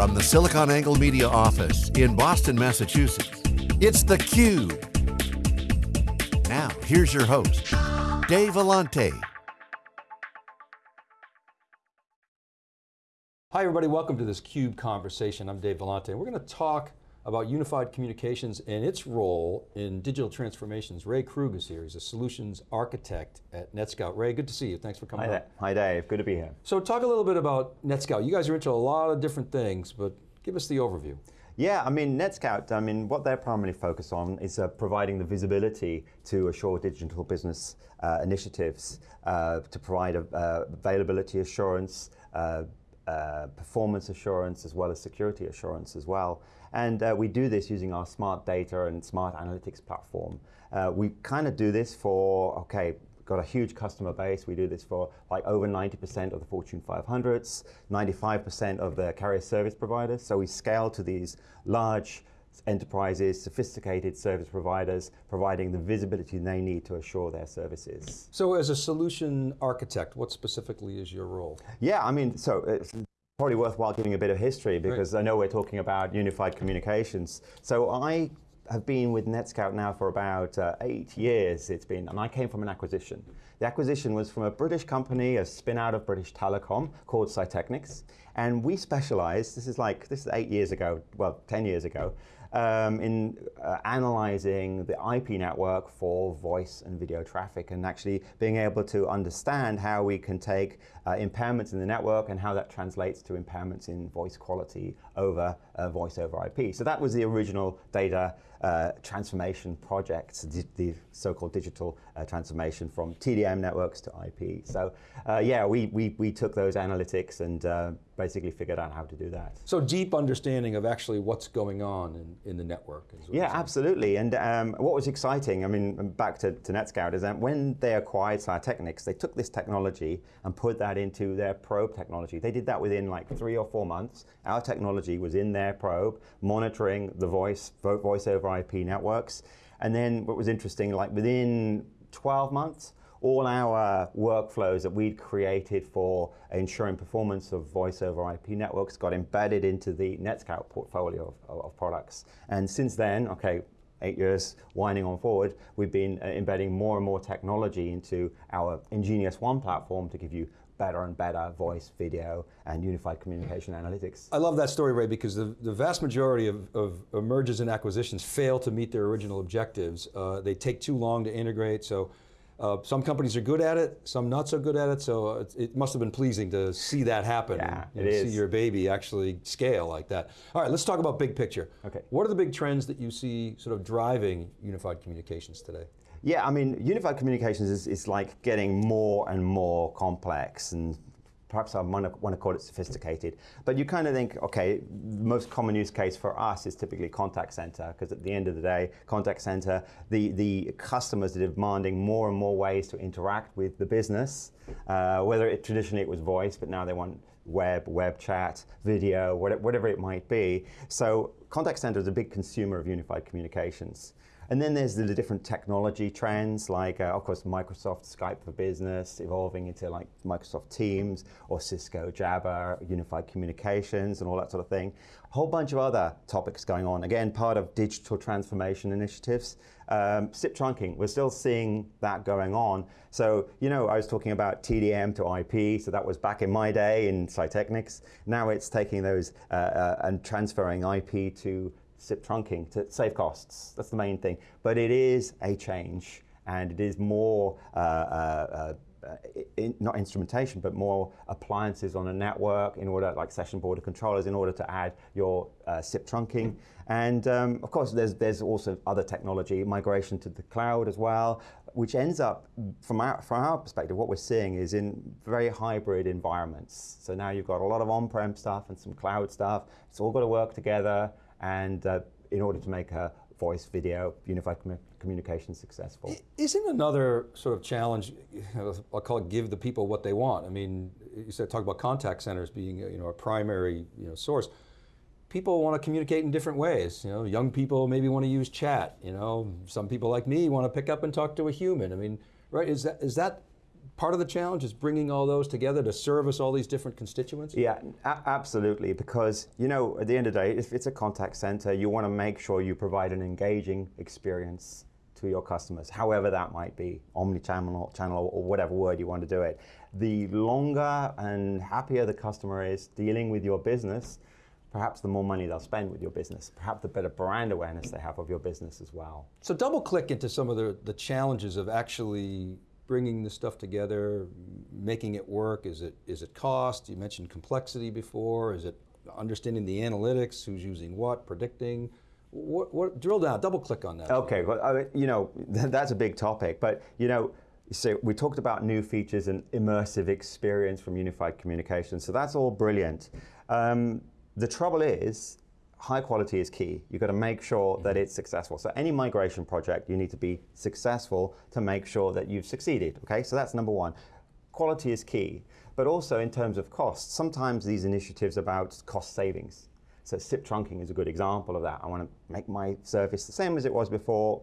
From the SiliconANGLE Media office in Boston, Massachusetts, it's theCUBE. Now, here's your host, Dave Vellante. Hi everybody, welcome to this CUBE conversation. I'm Dave Vellante. We're going to talk about unified communications and its role in digital transformations. Ray Krug is here, he's a solutions architect at NetScout. Ray, good to see you, thanks for coming Hi, there. Hi Dave, good to be here. So talk a little bit about NetScout. You guys are into a lot of different things, but give us the overview. Yeah, I mean, NetScout, I mean, what they're primarily focused on is uh, providing the visibility to assure digital business uh, initiatives, uh, to provide a, uh, availability assurance, uh, uh, performance assurance, as well as security assurance as well. And uh, we do this using our smart data and smart analytics platform. Uh, we kind of do this for, okay, got a huge customer base. We do this for like over 90% of the Fortune 500s, 95% of the carrier service providers. So we scale to these large enterprises, sophisticated service providers, providing the visibility they need to assure their services. So as a solution architect, what specifically is your role? Yeah, I mean, so it's probably worthwhile giving a bit of history because I know we're talking about unified communications. So I have been with NetScout now for about uh, eight years it's been, and I came from an acquisition. The acquisition was from a British company, a spin out of British Telecom called Psytechnics, and we specialize, this is like, this is eight years ago, well, 10 years ago, um, in uh, analyzing the IP network for voice and video traffic and actually being able to understand how we can take uh, impairments in the network and how that translates to impairments in voice quality over uh, voice over IP. So that was the original data uh, transformation project, the so-called digital uh, transformation from TDM networks to IP. So uh, yeah, we, we, we took those analytics and basically figured out how to do that. So deep understanding of actually what's going on in, in the network. Yeah, absolutely. And um, what was exciting, I mean, back to, to NetScout, is that when they acquired Psytechnics, they took this technology and put that into their probe technology. They did that within like three or four months. Our technology was in their probe, monitoring the voice, voice over IP networks. And then what was interesting, like within 12 months, all our workflows that we'd created for ensuring performance of voice over IP networks got embedded into the NetScout portfolio of, of products. And since then, okay, eight years winding on forward, we've been uh, embedding more and more technology into our nGenius One platform to give you better and better voice, video, and unified communication analytics. I love that story, Ray, because the, the vast majority of, of, mergers and acquisitions fail to meet their original objectives. Uh, they take too long to integrate, so uh, some companies are good at it, some not so good at it, so it, it must have been pleasing to see that happen. Yeah, and, it See your baby actually scale like that. All right, let's talk about big picture. Okay. What are the big trends that you see sort of driving unified communications today? Yeah, I mean, unified communications is, is like getting more and more complex and perhaps I want to call it sophisticated, but you kind of think, okay, the most common use case for us is typically contact center, because at the end of the day, contact center, the, the customers are demanding more and more ways to interact with the business, uh, whether it traditionally it was voice, but now they want web, web chat, video, whatever it might be. So contact center is a big consumer of unified communications. And then there's the different technology trends, like uh, of course Microsoft Skype for Business evolving into like Microsoft Teams or Cisco Jabber, unified communications and all that sort of thing. A whole bunch of other topics going on. Again, part of digital transformation initiatives. Um, SIP trunking, we're still seeing that going on. So, you know, I was talking about TDM to IP, so that was back in my day in Psytechnics. Now it's taking those uh, uh, and transferring IP to SIP trunking to save costs. That's the main thing. But it is a change, and it is more uh, uh, uh, in, not instrumentation, but more appliances on a network in order, like session border controllers, in order to add your uh, SIP trunking. And um, of course, there's, there's also other technology, migration to the cloud as well, which ends up, from our, from our perspective, what we're seeing is in very hybrid environments. So now you've got a lot of on-prem stuff and some cloud stuff. It's all got to work together and uh, in order to make a voice, video, unified com communication successful. Isn't another sort of challenge, I'll call it give the people what they want. I mean, you said talk about contact centers being you know, a primary you know, source. People want to communicate in different ways. You know, young people maybe want to use chat. You know, some people like me want to pick up and talk to a human. I mean, right, is that, is that part of the challenge is bringing all those together to service all these different constituents? Yeah, absolutely. Because you know, at the end of the day, if it's a contact center, you want to make sure you provide an engaging experience to your customers, however that might be, omni-channel channel, or whatever word you want to do it. The longer and happier the customer is dealing with your business, perhaps the more money they'll spend with your business, perhaps the better brand awareness they have of your business as well. So double click into some of the, the challenges of actually bringing this stuff together, making it work? Is it, is it cost? You mentioned complexity before. Is it understanding the analytics, who's using what, predicting? What, what, drill down, double click on that. Okay, well, I mean, you know, that's a big topic, but you know, so we talked about new features and immersive experience from unified communication, so that's all brilliant. Um, the trouble is, high quality is key. You've got to make sure that it's successful. So any migration project, you need to be successful to make sure that you've succeeded, okay? So that's number one. Quality is key, but also in terms of cost, sometimes these initiatives about cost savings. So SIP trunking is a good example of that. I want to make my service the same as it was before,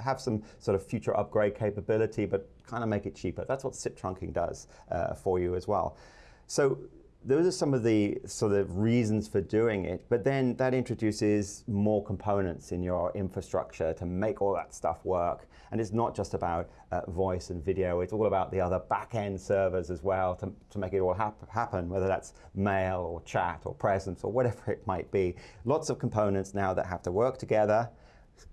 have some sort of future upgrade capability, but kind of make it cheaper. That's what SIP trunking does uh, for you as well. So those are some of the sort of reasons for doing it, but then that introduces more components in your infrastructure to make all that stuff work. And it's not just about uh, voice and video, it's all about the other back-end servers as well to, to make it all hap happen, whether that's mail or chat or presence or whatever it might be. Lots of components now that have to work together,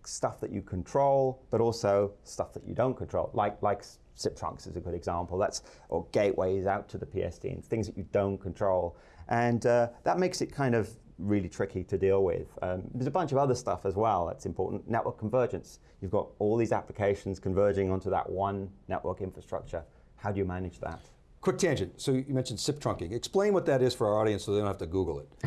stuff that you control, but also stuff that you don't control, like, like SIP trunks is a good example. That's or gateways out to the PSTN, things that you don't control, and uh, that makes it kind of really tricky to deal with. Um, there's a bunch of other stuff as well that's important. Network convergence. You've got all these applications converging onto that one network infrastructure. How do you manage that? Quick tangent. So you mentioned SIP trunking. Explain what that is for our audience so they don't have to Google it.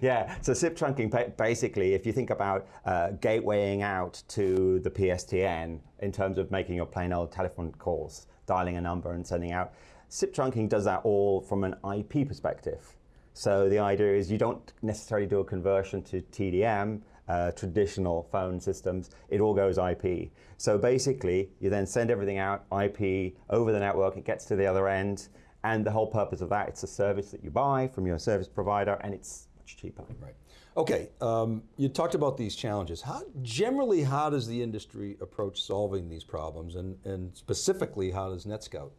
yeah, so SIP trunking, basically, if you think about uh, gatewaying out to the PSTN in terms of making your plain old telephone calls, dialing a number and sending out, SIP trunking does that all from an IP perspective. So the idea is you don't necessarily do a conversion to TDM, uh, traditional phone systems, it all goes IP. So basically, you then send everything out IP over the network, it gets to the other end, and the whole purpose of that, it's a service that you buy from your service provider, and it's much cheaper. Right. Okay, um, you talked about these challenges. How, generally, how does the industry approach solving these problems, and, and specifically, how does NetScout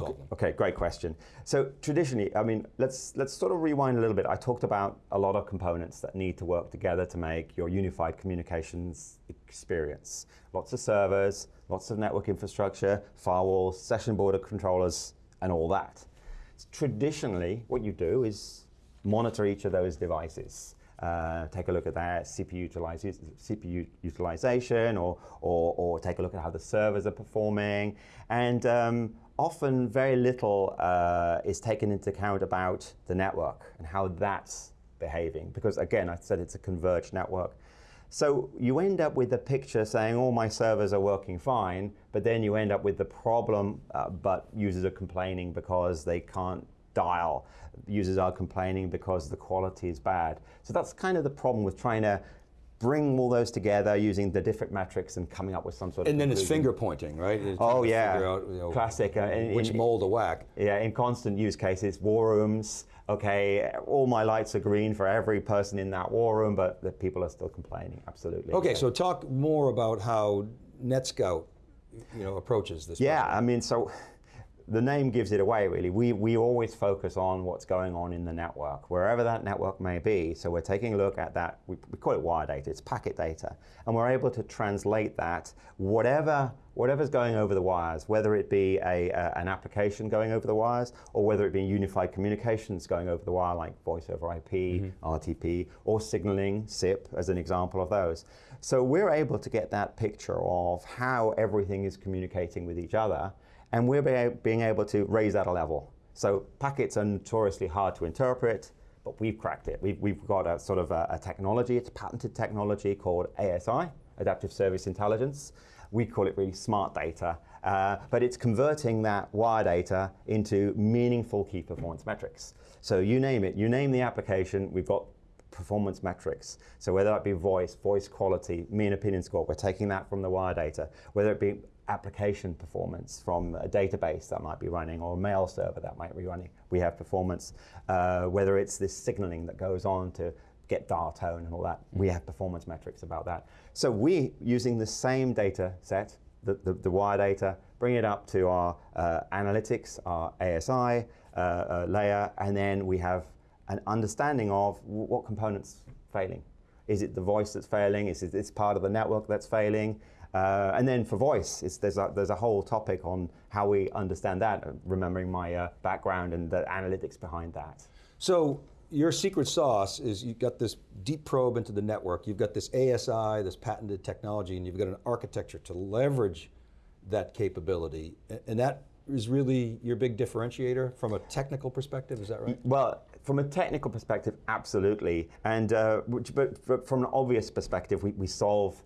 Okay, okay, great question. So traditionally, I mean, let's let's sort of rewind a little bit. I talked about a lot of components that need to work together to make your unified communications experience. Lots of servers, lots of network infrastructure, firewalls, session border controllers, and all that. Traditionally, what you do is monitor each of those devices. Uh, take a look at that CPU, CPU utilization or, or, or, take a look at how the servers are performing. And um, often very little uh, is taken into account about the network and how that's behaving. Because again, I said it's a converged network. So you end up with a picture saying all my servers are working fine, but then you end up with the problem, uh, but users are complaining because they can't dial. Users are complaining because the quality is bad. So that's kind of the problem with trying to bring all those together using the different metrics and coming up with some sort of. And then conclusion. it's finger pointing, right? It's oh yeah, out, you know, classic. Uh, in, which in, mold to whack? Yeah, in constant use cases, war rooms. Okay, all my lights are green for every person in that war room, but the people are still complaining. Absolutely. Okay, so talk more about how NetScout, you know, approaches this. Yeah, problem. I mean, so the name gives it away really. We, we always focus on what's going on in the network, wherever that network may be. So we're taking a look at that, we, we call it wire data, it's packet data. And we're able to translate that, whatever, whatever's going over the wires, whether it be a, uh, an application going over the wires, or whether it be unified communications going over the wire, like voice over IP, mm -hmm. RTP, or signaling, SIP, as an example of those. So we're able to get that picture of how everything is communicating with each other, and we're being able to raise that a level. So packets are notoriously hard to interpret, but we've cracked it. We've, we've got a sort of a, a technology, it's a patented technology called ASI, Adaptive Service Intelligence. We call it really smart data, uh, but it's converting that wire data into meaningful key performance metrics. So you name it, you name the application, we've got performance metrics. So whether that be voice, voice quality, mean opinion score, we're taking that from the wire data. Whether it be application performance from a database that might be running or a mail server that might be running. We have performance, uh, whether it's this signaling that goes on to get dial tone and all that. We have performance metrics about that. So we, using the same data set, the, the, the wire data, bring it up to our uh, analytics, our ASI uh, uh, layer, and then we have an understanding of what components failing. Is it the voice that's failing? Is it this part of the network that's failing? Uh, and then for voice, there's, a, there's a whole topic on how we understand that, remembering my uh, background and the analytics behind that. So your secret sauce is you've got this deep probe into the network, you've got this ASI, this patented technology, and you've got an architecture to leverage that capability. And that is really your big differentiator from a technical perspective, is that right? Well, from a technical perspective, absolutely. And uh, which, but from an obvious perspective, we, we solve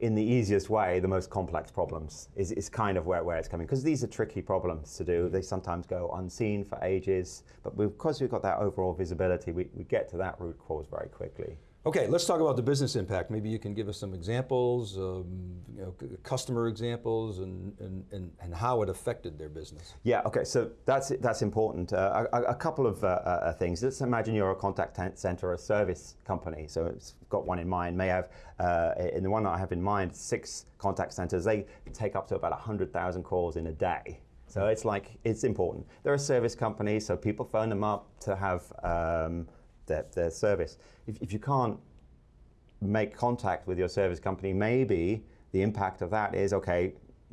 in the easiest way the most complex problems is, is kind of where, where it's coming. Because these are tricky problems to do. Mm. They sometimes go unseen for ages but because we've got that overall visibility we, we get to that root cause very quickly Okay, let's talk about the business impact. Maybe you can give us some examples, um, you know, customer examples, and, and, and, how it affected their business. Yeah, okay, so that's, that's important. Uh, a, a, couple of uh, uh, things. Let's imagine you're a contact center, a service company, so it's got one in mind, may have, uh, in the one that I have in mind, six contact centers, they take up to about 100,000 calls in a day. So it's like, it's important. They're a service company, so people phone them up to have um, their, their service. If, if you can't make contact with your service company, maybe the impact of that is, okay,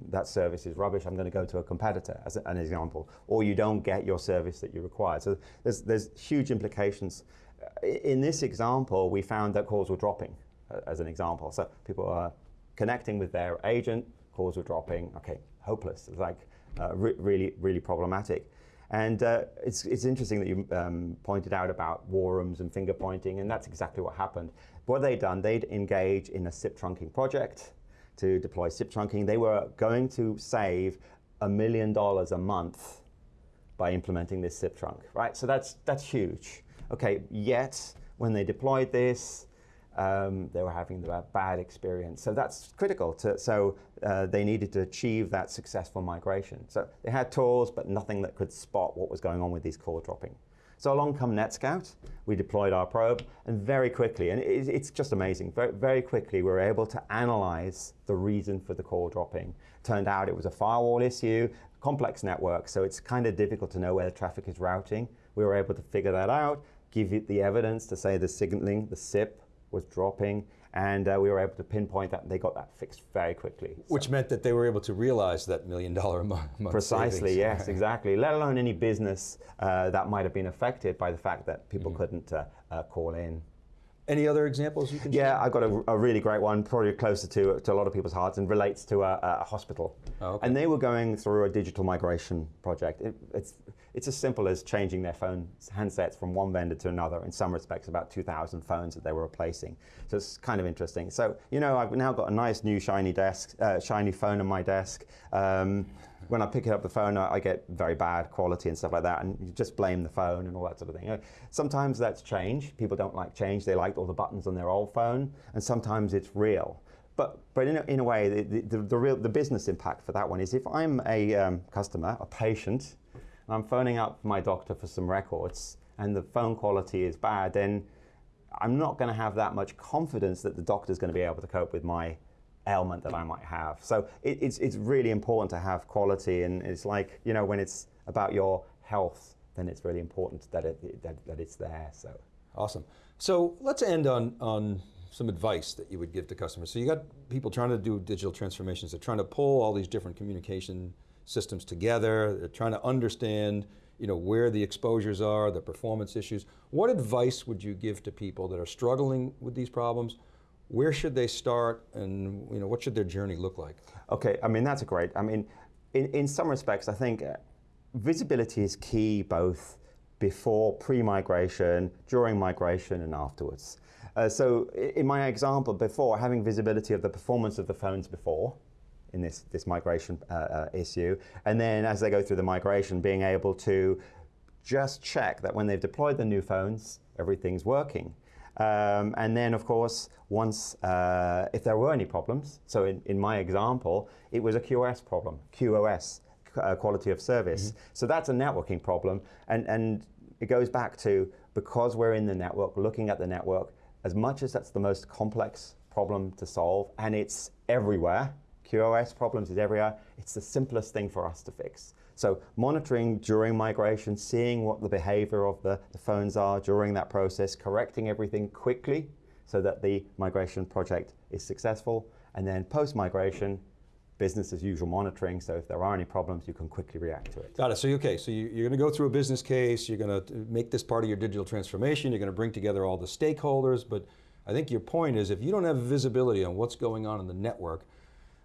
that service is rubbish, I'm going to go to a competitor, as an example. Or you don't get your service that you require. So there's, there's huge implications. In this example, we found that calls were dropping, as an example. So people are connecting with their agent, calls were dropping, okay, hopeless. It's like uh, re really, really problematic. And uh, it's, it's interesting that you um, pointed out about war rooms and finger pointing, and that's exactly what happened. What they'd done, they'd engage in a SIP trunking project to deploy SIP trunking. They were going to save a million dollars a month by implementing this SIP trunk, right? So that's, that's huge. Okay, yet when they deployed this, um, they were having a bad experience. So that's critical. To, so uh, they needed to achieve that successful migration. So they had tools, but nothing that could spot what was going on with these call dropping. So along come NetScout, we deployed our probe, and very quickly, and it, it's just amazing, very, very quickly we were able to analyze the reason for the call dropping. Turned out it was a firewall issue, complex network, so it's kind of difficult to know where the traffic is routing. We were able to figure that out, give it the evidence to say the signaling, the SIP, was dropping, and uh, we were able to pinpoint that, and they got that fixed very quickly. Which so. meant that they were able to realize that million dollar a month Precisely, savings. yes, exactly. Let alone any business uh, that might have been affected by the fact that people mm. couldn't uh, uh call in. Any other examples you can yeah, share? I've got a, a, really great one, probably closer to, to a lot of people's hearts and relates to a, a hospital. Oh, okay. And they were going through a digital migration project. It, it's, it's as simple as changing their phone handsets from one vendor to another. In some respects, about 2,000 phones that they were replacing. So it's kind of interesting. So, you know, I've now got a nice new shiny desk, uh, shiny phone on my desk. Um, when I pick up the phone, I, get very bad quality and stuff like that, and you just blame the phone and all that sort of thing. Sometimes that's change. People don't like change. They liked all the buttons on their old phone, and sometimes it's real. But, but in, a, in a way, the, the, the, real, the business impact for that one is if I'm a um, customer, a patient, and I'm phoning up my doctor for some records, and the phone quality is bad, then I'm not going to have that much confidence that the doctor's going to be able to cope with my ailment that I might have. So it, it's, it's really important to have quality and it's like, you know, when it's about your health, then it's really important that, it, that, that it's there, so. Awesome. So let's end on, on some advice that you would give to customers. So you got people trying to do digital transformations, they're trying to pull all these different communication systems together, they're trying to understand you know, where the exposures are, the performance issues. What advice would you give to people that are struggling with these problems? Where should they start and you know, what should their journey look like? Okay, I mean, that's a great, I mean, in, in some respects, I think uh, visibility is key both before pre-migration, during migration, and afterwards. Uh, so in my example before, having visibility of the performance of the phones before, in this, this migration uh, uh, issue, and then as they go through the migration, being able to just check that when they've deployed the new phones, everything's working. Um, and then, of course, once, uh, if there were any problems, so in, in my example, it was a QoS problem, QoS, uh, quality of service. Mm-hmm. So that's a networking problem. And, and it goes back to because we're in the network, looking at the network, as much as that's the most complex problem to solve, and it's everywhere, QoS problems is everywhere, it's the simplest thing for us to fix. So monitoring during migration, seeing what the behavior of the, the phones are during that process, correcting everything quickly so that the migration project is successful, and then post-migration, business as usual monitoring, so if there are any problems, you can quickly react to it. Got it, so okay, so you, are going to go through a business case, you're going to uh, make this part of your digital transformation, you're going to bring together all the stakeholders, but I think your point is if you don't have visibility on what's going on in the network,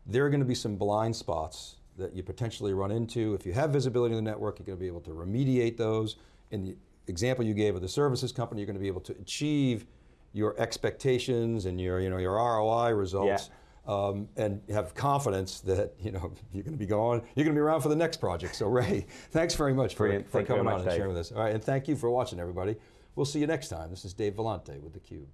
there are going to be some blind spots that you potentially run into. If you have visibility in the network, you're going to be able to remediate those. In the example you gave of the services company, you're going to be able to achieve your expectations and your, you know, your ROI results. Yeah. Um, and have confidence that you know you're going to be going, you're going to be around for the next project. So Ray, thanks very much for, for coming on and sharing with us. All right, and thank you for watching, everybody. We'll see you next time. This is Dave Vellante with theCUBE.